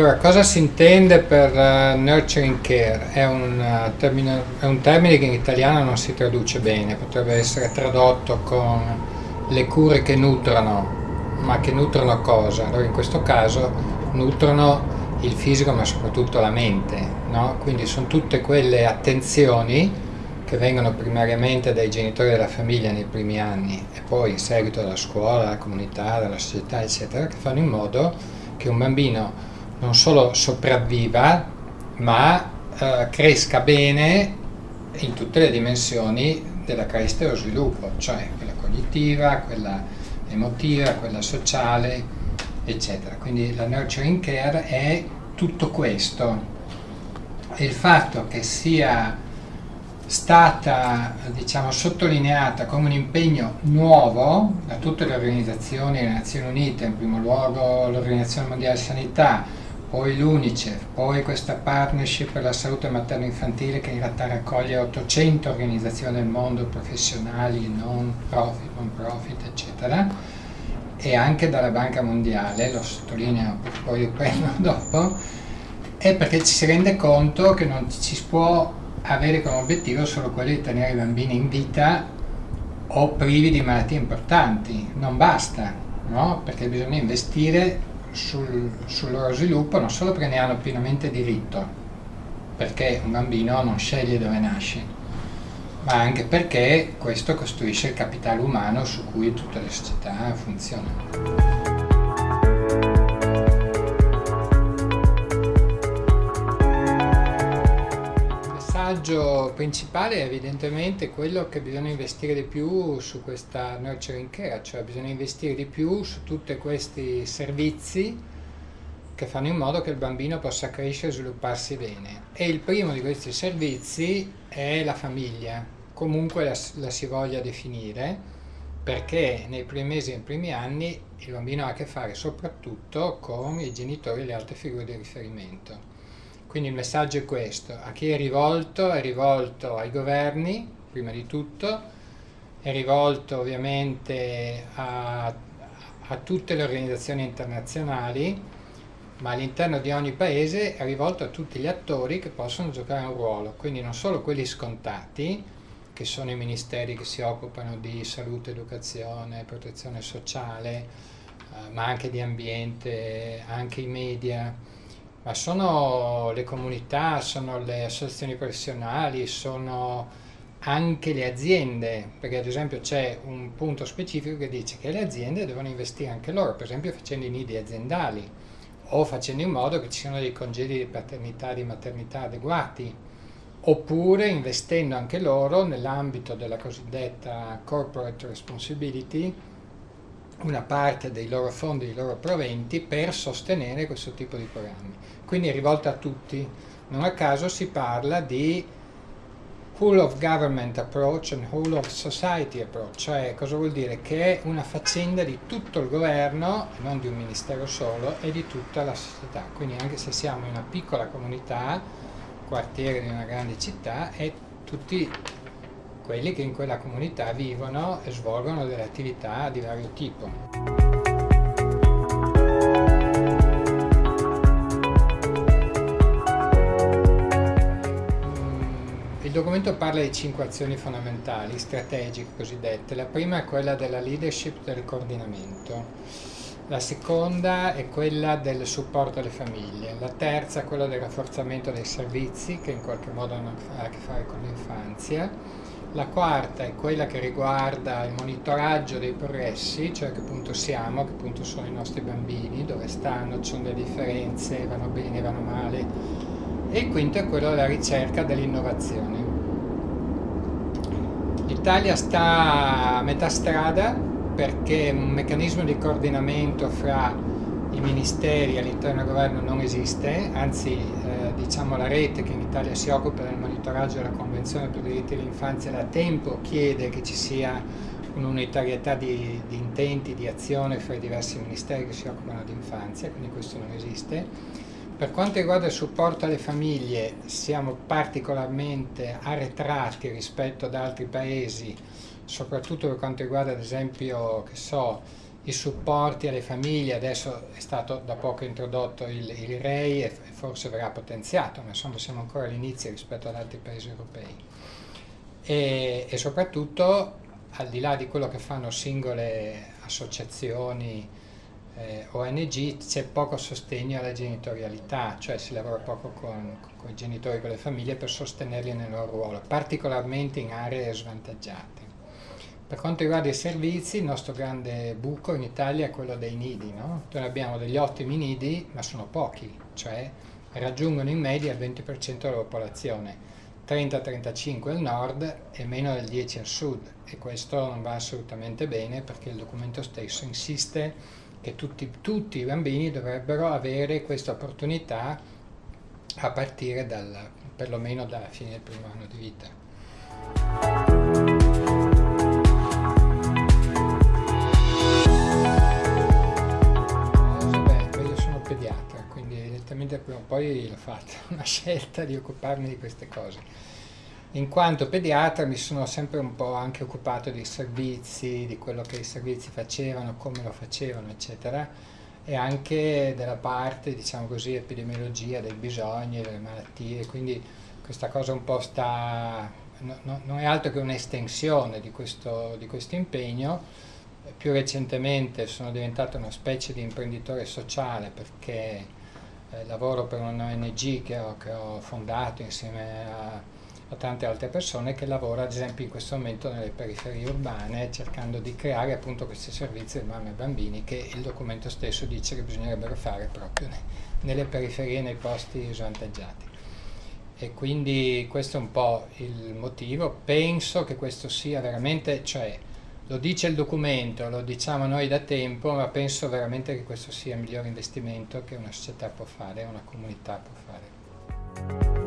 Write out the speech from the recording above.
Allora, cosa si intende per uh, nurturing care? È un, uh, termine, è un, termine, che in italiano non si traduce bene, potrebbe essere tradotto con le cure che nutrono, ma che nutrono cosa? Allora, in questo caso nutrono il fisico, ma soprattutto la mente, no? Quindi sono tutte quelle attenzioni che vengono primariamente dai genitori della famiglia nei primi anni e poi in seguito dalla scuola, dalla comunità, dalla società, eccetera, che fanno in modo che un bambino non solo sopravviva, ma eh, cresca bene in tutte le dimensioni della crescita e dello sviluppo, cioè quella cognitiva, quella emotiva, quella sociale, eccetera. Quindi la nurturing care è tutto questo. E il fatto che sia stata diciamo, sottolineata come un impegno nuovo da tutte le organizzazioni, le Nazioni Unite, in primo luogo l'Organizzazione Mondiale della Sanità, poi l'UNICEF, poi questa partnership per la salute materno-infantile che in realtà raccoglie 800 organizzazioni del mondo, professionali, non profit, non profit, eccetera, e anche dalla Banca Mondiale, lo sottolineo, poi lo dopo, è perché ci si rende conto che non ci si può avere come obiettivo solo quello di tenere i bambini in vita o privi di malattie importanti, non basta, no? perché bisogna investire sul, sul loro sviluppo non solo perché ne hanno pienamente diritto, perché un bambino non sceglie dove nasce, ma anche perché questo costruisce il capitale umano su cui tutte le società funzionano. Messaggio principale è evidentemente quello che bisogna investire di più su questa nurturing care, cioè bisogna investire di più su tutti questi servizi che fanno in modo che il bambino possa crescere e svilupparsi bene. E il primo di questi servizi è la famiglia, comunque la, la si voglia definire, perché nei primi mesi e nei primi anni il bambino ha a che fare soprattutto con i genitori e le altre figure di riferimento. Quindi il messaggio è questo, a chi è rivolto? È rivolto ai governi, prima di tutto, è rivolto ovviamente a, a tutte le organizzazioni internazionali, ma all'interno di ogni paese è rivolto a tutti gli attori che possono giocare un ruolo, quindi non solo quelli scontati, che sono i ministeri che si occupano di salute, educazione, protezione sociale, eh, ma anche di ambiente, anche i media, ma sono le comunità, sono le associazioni professionali, sono anche le aziende, perché ad esempio c'è un punto specifico che dice che le aziende devono investire anche loro, per esempio facendo i nidi aziendali o facendo in modo che ci siano dei congedi di paternità e di maternità adeguati, oppure investendo anche loro nell'ambito della cosiddetta corporate responsibility, una parte dei loro fondi, dei loro proventi per sostenere questo tipo di programmi. Quindi è rivolta a tutti. Non a caso si parla di whole of government approach and whole of society approach, cioè cosa vuol dire? Che è una faccenda di tutto il governo, non di un ministero solo, e di tutta la società. Quindi anche se siamo in una piccola comunità, quartiere di una grande città, è tutti quelli che in quella comunità vivono e svolgono delle attività di vario tipo. Mm, il documento parla di cinque azioni fondamentali, strategiche cosiddette. La prima è quella della leadership del coordinamento. La seconda è quella del supporto alle famiglie, la terza è quella del rafforzamento dei servizi che in qualche modo hanno a che fare con l'infanzia la quarta è quella che riguarda il monitoraggio dei progressi, cioè a che punto siamo, a che punto sono i nostri bambini, dove stanno, ci sono delle differenze, vanno bene, vanno male. E il quinto è quello della ricerca dell'innovazione. L'Italia sta a metà strada perché un meccanismo di coordinamento fra i ministeri all'interno del governo non esiste, anzi eh, diciamo la rete che in Italia si occupa del monitoraggio della Convenzione per i diritti dell'infanzia da tempo chiede che ci sia un'unitarietà di, di, intenti, di azione fra i diversi ministeri che si occupano di infanzia, quindi questo non esiste. Per quanto riguarda il supporto alle famiglie siamo particolarmente arretrati rispetto ad altri paesi, soprattutto per quanto riguarda ad esempio, che so, i supporti alle famiglie, adesso è stato da poco introdotto il, il REI e forse verrà potenziato, ma insomma siamo ancora all'inizio rispetto ad altri paesi europei. E, e, soprattutto al di là di quello che fanno singole associazioni, eh, ONG, c'è poco sostegno alla genitorialità, cioè si lavora poco con, con i genitori con le famiglie per sostenerli nel loro ruolo, particolarmente in aree svantaggiate. Per quanto riguarda i servizi, il nostro grande buco in Italia è quello dei nidi. No? Noi abbiamo degli ottimi nidi, ma sono pochi, cioè raggiungono in media il 20% della popolazione, 30-35 al nord e meno del 10 al sud e questo non va assolutamente bene perché il documento stesso insiste che tutti, tutti i bambini dovrebbero avere questa opportunità a partire dal, perlomeno dalla fine del primo anno di vita. Evidentemente prima o poi l'ho fatta, una scelta di occuparmi di queste cose. In quanto pediatra mi sono sempre un po' anche occupato dei servizi, di quello che i servizi facevano, come lo facevano, eccetera, e anche della parte, diciamo così, epidemiologia dei bisogni, delle malattie, quindi questa cosa un po' sta, no, no, non è altro che un'estensione di questo, di questo impegno. Più recentemente sono diventato una specie di imprenditore sociale perché eh, lavoro per un'ONG che ho, che ho fondato insieme a, a, tante altre persone che lavora ad esempio in questo momento nelle periferie urbane cercando di creare appunto questi servizi di mamme e bambini che il documento stesso dice che bisognerebbero fare proprio ne, nelle periferie, nei posti svantaggiati. E quindi questo è un po' il motivo, penso che questo sia veramente, cioè lo dice il documento, lo diciamo noi da tempo, ma penso veramente che questo sia il miglior investimento che una società può fare, una comunità può fare.